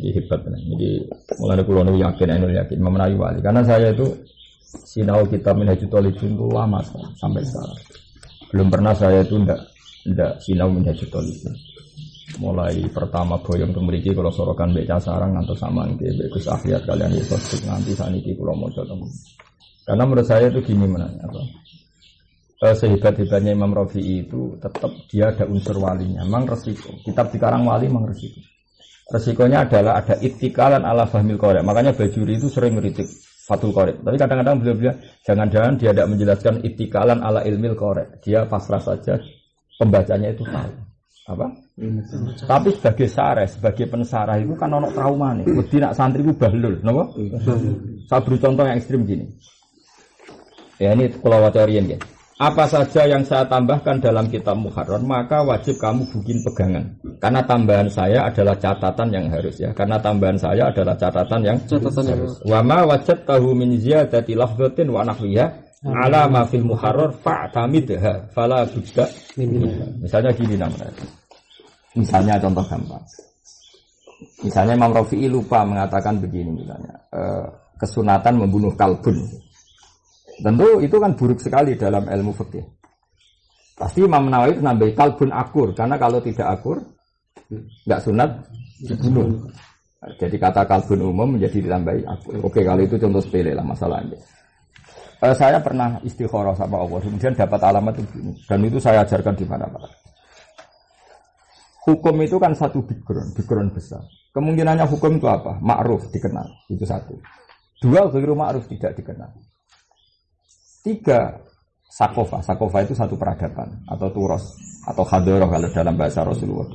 Ini hebat benar. Jadi mulai pulau nu yakin, anu yakin, memenahi wali. Karena saya itu sinau kita minhajul talibin itu lama sampai sekarang. Belum pernah saya itu ndak ndak sinau minhajul talibin. Mulai pertama boyong ke memiliki kalau sorokan beca sarang atau sama nanti Gus Akhliat kalian itu nanti saat ini pulau mau Karena menurut saya itu gini mana apa? eh, sehebat-hebatnya Imam Rafi'i itu tetap dia ada unsur walinya. Memang resiko. Kitab dikarang wali memang resiko. Resikonya adalah ada itikalan ala fahmil korek. Makanya Bajuri itu sering meritik Fatul Korek. Tapi kadang-kadang beliau bilang, jangan-jangan dia tidak menjelaskan itikalan ala ilmil korek. Dia pasrah saja, pembacanya itu tahu. Apa? Tapi sebagai sare, sebagai pensarah itu kan ono trauma nih. Wedi nak santri itu bahlul, napa? Saya beri contoh yang ekstrim gini. Ya ini kalau wacarian ya. Apa saja yang saya tambahkan dalam kitab Muharram maka wajib kamu bikin pegangan. Karena tambahan saya adalah catatan yang harus ya. Karena tambahan saya adalah catatan yang Catatan harus. Wa ma wajad tahu min ziyadati lafzatin wa nahwiha ala ma fil muharrar fa'tamidha fala budda Misalnya gini namanya. Misalnya contoh gampang. Misalnya Imam Rafi'i lupa mengatakan begini misalnya. eh, kesunatan membunuh kalbun. Tentu itu kan buruk sekali dalam ilmu fikih. Pasti Imam Nawawi itu nambahi kalbun akur karena kalau tidak akur nggak sunat dibunuh. Jadi kata kalbun umum menjadi ditambahi akur. Oke kalau itu contoh sepele lah masalahnya. Eh, saya pernah istikharah sama Allah, kemudian dapat alamat itu begini. dan itu saya ajarkan di mana-mana. Hukum itu kan satu background, background besar. Kemungkinannya hukum itu apa? Ma'ruf dikenal, itu satu. Dua, ghairu ma'ruf tidak dikenal. Tiga, sakofa. Sakofa itu satu peradaban atau turos atau hadoroh kalau dalam bahasa Rasulullah.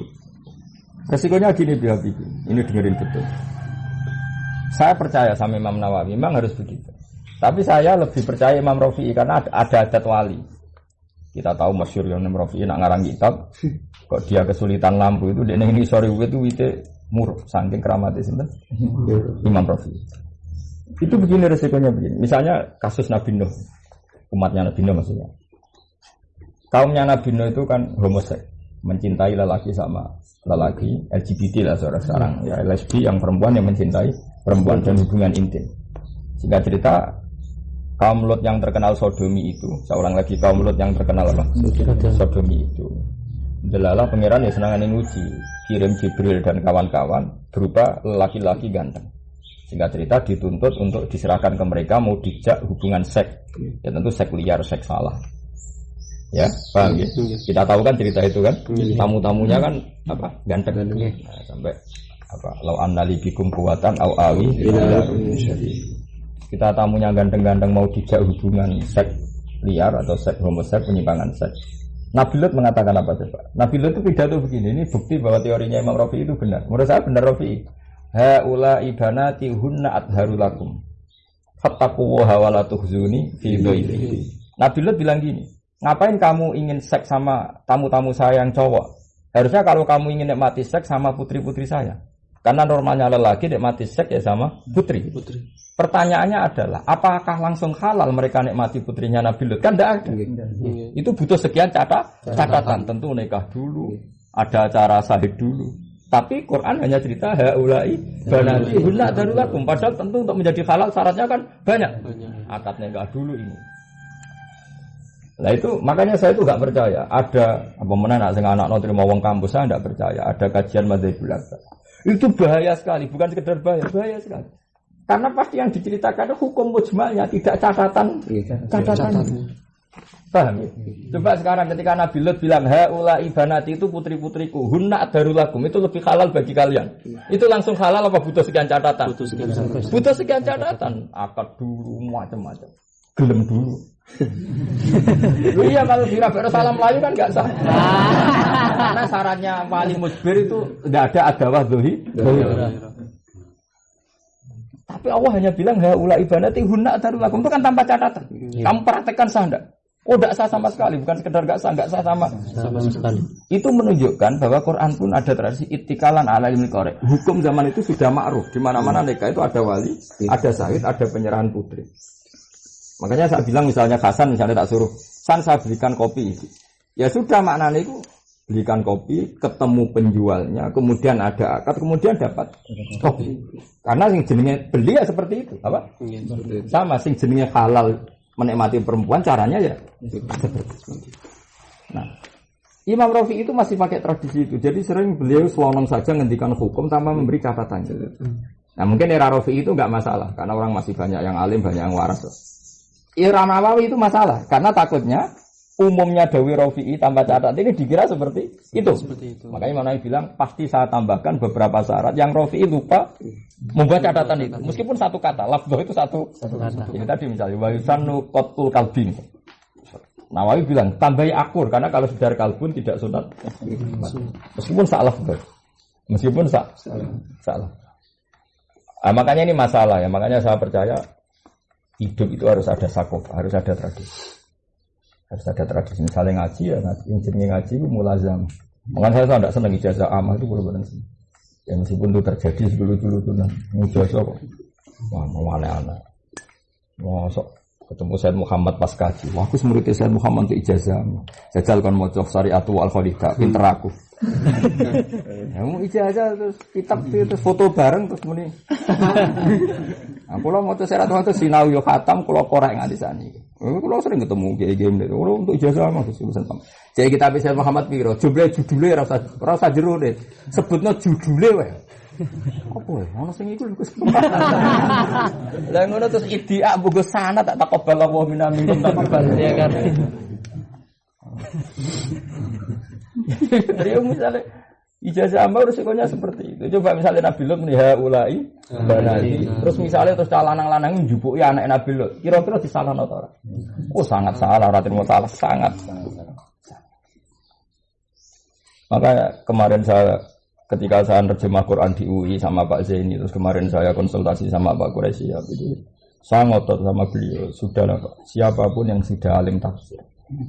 Resikonya gini biar ini dengerin betul. Saya percaya sama Imam Nawawi, memang harus begitu. Tapi saya lebih percaya Imam Rafi'i karena ada, ada adat wali. Kita tahu masyur Imam Rafi'i nak ngarang kitab, kok dia kesulitan lampu itu, dia ini sorry itu wite muruk, saking keramatnya sinten Imam Rafi'i. Itu begini resikonya begini. Misalnya kasus Nabi Nuh, umatnya Nabi Nuh maksudnya. Kaumnya Nabi Nuh itu kan homoseks, mencintai lelaki sama lelaki, LGBT lah seorang sekarang, ya lesbi yang perempuan yang mencintai perempuan dan hubungan intim. Singkat cerita, kaum Lot yang terkenal sodomi itu, seorang lagi kaum Lot yang terkenal apa? Sodomi itu. Delala pangeran ya senangan uji, kirim Jibril dan kawan-kawan berupa laki-laki ganteng. Singkat cerita dituntut untuk diserahkan ke mereka mau dijak hubungan seks. Ya tentu seks liar, seks salah. Ya, paham ya? Kita tahu kan cerita itu kan. Tamu-tamunya kan apa? Ganteng. Nah, sampai apa? Lau annali bikum kuwatan au awi ila kita tamunya ganteng-ganteng mau dijak hubungan seks liar atau seks homoseks penyimpangan seks. Nabi Lut mengatakan apa coba? Nabi Lut itu pidato begini, ini bukti bahwa teorinya Imam Rafi itu benar. Menurut saya benar Rafi. Haula ibanati hunna adharu lakum. Fattaqullaha wa la tuhzuni fi dhaifi. Nabi Lut bilang gini, ngapain kamu ingin seks sama tamu-tamu saya yang cowok? Harusnya kalau kamu ingin nikmati seks sama putri-putri saya. Karena normalnya lelaki nikmati seks ya sama putri. Putri. Pertanyaannya adalah, apakah langsung halal mereka nikmati putrinya Nabi Lut? Kan tidak ada. Itu butuh sekian catat, catatan. Tentu nikah dulu, ada acara sahid dulu. Tapi Quran hanya cerita haulai banati hunna darulakum. Padahal tentu untuk menjadi halal syaratnya kan banyak. Banyak. Akad nikah dulu ini. Nah itu makanya saya itu nggak percaya ada apa mana nak sing anak terima wong kampus saya nggak percaya ada kajian madzhab. Itu bahaya sekali, bukan sekedar bahaya, bahaya sekali. Karena pasti yang diceritakan itu hukum mujmalnya, tidak catatan catatan. Paham ya? Coba sekarang ketika Nabi Lut bilang haula ibanati itu putri-putriku, hunna darulakum itu lebih halal bagi kalian. Itu langsung halal apa butuh sekian catatan? Butuh sekian sampai. Butuh sekian catatan, akad dulu macam-macam. Gelem dulu. Lu iya kalau di Rabbana salam Melayu kan nggak sah. Karena syaratnya wali musbir itu nggak ada adawah dohi. Tapi Allah hanya bilang haula ibanati hunna darulakum itu kan tanpa catatan. Kamu praktekkan sah enggak? Oh, enggak sah sama sekali, bukan sekedar enggak sah, enggak sah sama. Sama sekali. Itu menunjukkan bahwa Quran pun ada tradisi itikalan ala ilmi korek. Hukum zaman itu sudah ma'ruf. Di mana-mana nikah itu ada wali, ada sahid, ada penyerahan putri. Makanya saya bilang misalnya Hasan misalnya tak suruh, San saya belikan kopi. Ya sudah maknanya itu belikan kopi, ketemu penjualnya, kemudian ada akad, kemudian dapat kopi. Karena sing jenenge beli ya seperti itu, apa? Sama sing jenenge halal menikmati perempuan caranya ya. Nah, Imam Rafi itu masih pakai tradisi itu. Jadi sering beliau selonong saja ngendikan hukum tanpa memberi catatan. Nah mungkin era Rafi itu nggak masalah karena orang masih banyak yang alim, banyak yang waras. Era Nawawi itu masalah karena takutnya umumnya Dawi Rafi'i tanpa catatan ini dikira seperti itu. Seperti itu. Makanya mana yang bilang pasti saya tambahkan beberapa syarat yang Rafi'i lupa membuat catatan itu. Meskipun satu kata, lafzah itu satu. Satu kata. Ini tadi misalnya wa yusanu qatul kalbin. Nawawi bilang tambahi akur karena kalau sudah kalbun tidak sunat. Meskipun salah Meskipun sa salah. Nah, makanya ini masalah ya. Makanya saya percaya hidup itu harus ada sakof, harus ada tradisi. Harus ada tradisi. Misalnya ngaji ya ngaji, injilnya ngaji itu mulazam. Makanya saya tidak senang ijazah amal itu benar-benar sih. Ya meskipun itu terjadi dulu-dulu tuh nah, ijazah kok. Wah, mau aneh-aneh. Masuk ketemu Said Muhammad pas kaji. Wah, aku murid Said Muhammad untuk ijazah. Jajal kan mau cok syariatu al khalidah, pinter aku. ya, mau ijazah terus kitab terus foto bareng terus muni. Nah, kalau mau tuh syarat itu sinau yo khatam, kalau korek nggak di sana. Kalau sering ketemu kayak game itu, kalau untuk ijazah mah terus urusan kamu. Jadi kita bisa Muhammad Piro, judulnya judulnya rasa rasa jeru deh. Sebutnya judulnya weh. Apa ya? Ono sing iku lho Lah ngono terus idia buku sana tak takobal Allah minna minkum takobal ya kan. Jadi misalnya ijazah amal resikonya seperti itu. Coba misalnya Nabi Lut nih ulai banali. Terus misalnya terus lanang-lanang njupuki anak Nabi Lut. Kira-kira disalah atau ora? Oh sangat salah, ora terima salah, sangat. Maka kemarin saya ketika saya terjemah Quran di UI sama Pak Zaini terus kemarin saya konsultasi sama Pak Quraisy ya jadi saya ngotot sama beliau sudahlah Pak siapa pun yang sudah alim tafsir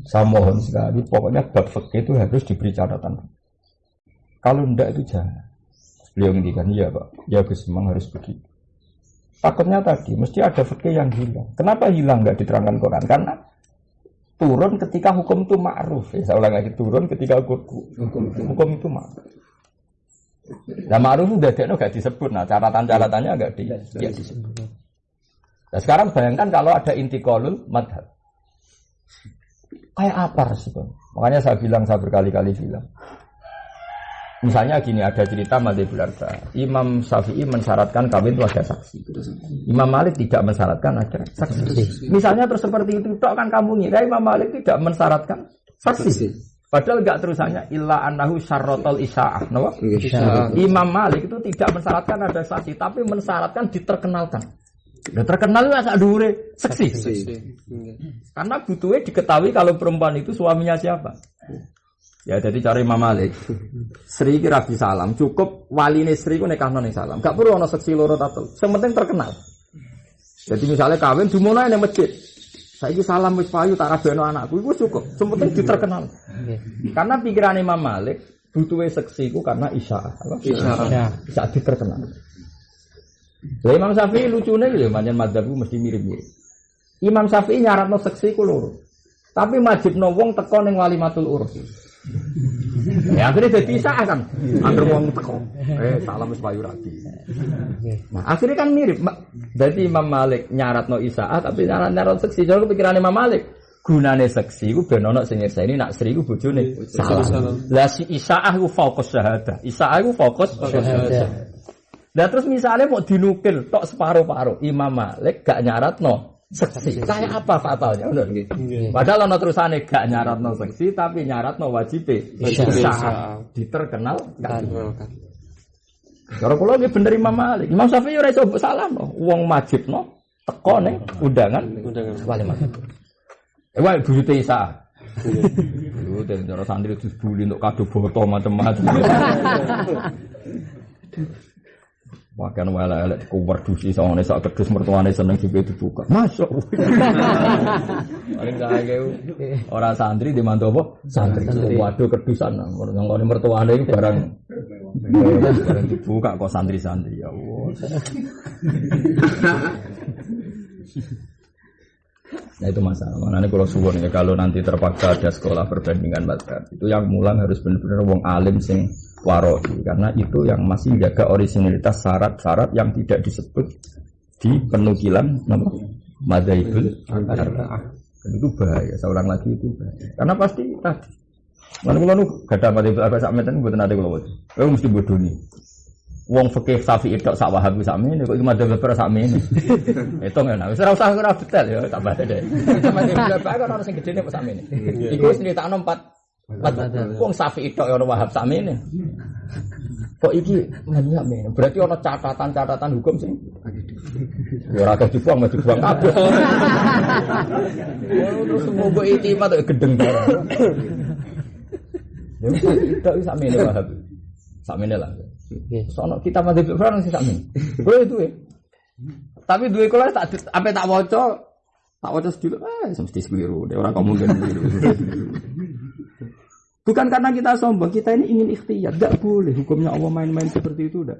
saya mohon sekali pokoknya bab fikih itu harus diberi catatan kalau ndak itu jangan beliau ngendikan iya Pak ya Gus memang harus begitu takutnya tadi mesti ada fikih yang hilang kenapa hilang nggak diterangkan Quran karena turun ketika hukum itu ma'ruf ya saya ulang lagi turun ketika hukum, hukum, hukum itu ma'ruf Nah ma'ruf udah dia gak disebut. Nah catatan-catatannya agak di, ya disebut. Nah sekarang bayangkan kalau ada inti kolul madhab. Kayak apa respon? Makanya saya bilang, saya berkali-kali bilang. Misalnya gini, ada cerita Madhibul Arba. Imam Syafi'i mensyaratkan kawin itu ada saksi. Imam Malik tidak mensyaratkan ada saksi. Misalnya terus seperti itu, kan kamu ngira Imam Malik tidak mensyaratkan saksi. Padahal enggak terusannya illa annahu syarrotol isya'ah. No? Imam Malik itu tidak mensyaratkan ada saksi, tapi mensyaratkan diterkenalkan. Ya terkenal lah sak dure seksi. Karena butuhnya diketahui kalau perempuan itu suaminya siapa. Ya jadi cari Imam Malik. Sri kira salam, cukup wali ini Sri ku nekah noni salam. Gak perlu ono seksi loro tato. Sementing terkenal. Jadi misalnya kawin dimulai di masjid. Saya salam wis payu tak rabeno anakku itu cukup. Sementing diterkenal. Karena pikiran Imam Malik butuh seksi ku karena isyarat. Isyarat. Bisa diterkenal. Lah Imam Syafi'i lucunya ya manjen madzhabku mesti mirip-mirip. Imam Syafi'i nyaratno seksi ku loro. Tapi majibno wong teko ning walimatul urus. Ya akhirnya jadi isa kan. Angger wong teko. Eh salam wis payu rabi. Nah, akhirnya kan mirip. Berarti Imam Malik nyarat no Isaah tapi nyarat nyarat seksi. Jadi kepikiran Imam Malik gunane seksi ku ben ana sing nyekseni nak Sri ku bojone salah. Lah si Isaah ku fokus syahadah. Isaah ku fokus syahadah. Lah terus misalnya mau dinukil tok separuh-paruh Imam Malik gak nyarat no seksi. Kayak apa fatalnya? Benar gitu. Padahal ana terusane gak nyarat no seksi tapi nyarat no wajib Isaah diterkenal kan. Cara kula nggih bener Imam Malik. Imam Syafi'i ora iso salah no. Wong wajib no teko ning undangan undangan walimat. Eh wae buyute Isa. Dan cara santri itu bully untuk kado foto macam-macam. Bahkan wala elek kuwer dusi sama sak kedus mertuane seneng juga dibuka. Masuk. Paling kaya orang santri di mantu apa? Santri. Waduh kedusan. Yang mertuane itu barang barang dibuka kok santri-santri ya Allah. Nah itu masalah. Makanya kalau suwon ya kalau nanti terpaksa ada sekolah perbandingan mazhab itu yang mulang harus benar-benar wong alim sing waroi karena itu yang masih menjaga originalitas syarat-syarat yang tidak disebut di penukilan nama madzhabul arba'ah. Itu bahaya. Ulang lagi itu bahaya. Karena pasti tadi. Mana kalau nu gak ada madzhabul arba'ah sak meten mboten ate kula wae. Kowe mesti bodoh nih. Wong fikih sapi itu sak wahabi sak mene kok iki madzhab beberapa sak mene. Itu ngene. Wis ora usah ora detail ya tambah deh. Madzhab beberapa kan orang sing gedene kok sak mene. Iku wis nyritakno empat Wong sapi itu orang wahab sak mene. Kok iki nanya men? Berarti ono catatan-catatan hukum sih. Ya ora kok dibuang mesti dibuang kabeh. Terus itimat kok gedeng barang. Ya itu sak mene wahab. Sak mene lah. Sono kita mati Fir'aun sih sak mene. Boleh itu ya. Tapi dua kelas tak sampai tak waca tak waca sedulur ah mesti keliru. Dia orang kamu mungkin keliru. Bukan karena kita sombong, kita ini ingin ikhtiar. Tidak boleh hukumnya Allah main-main seperti itu. Tidak.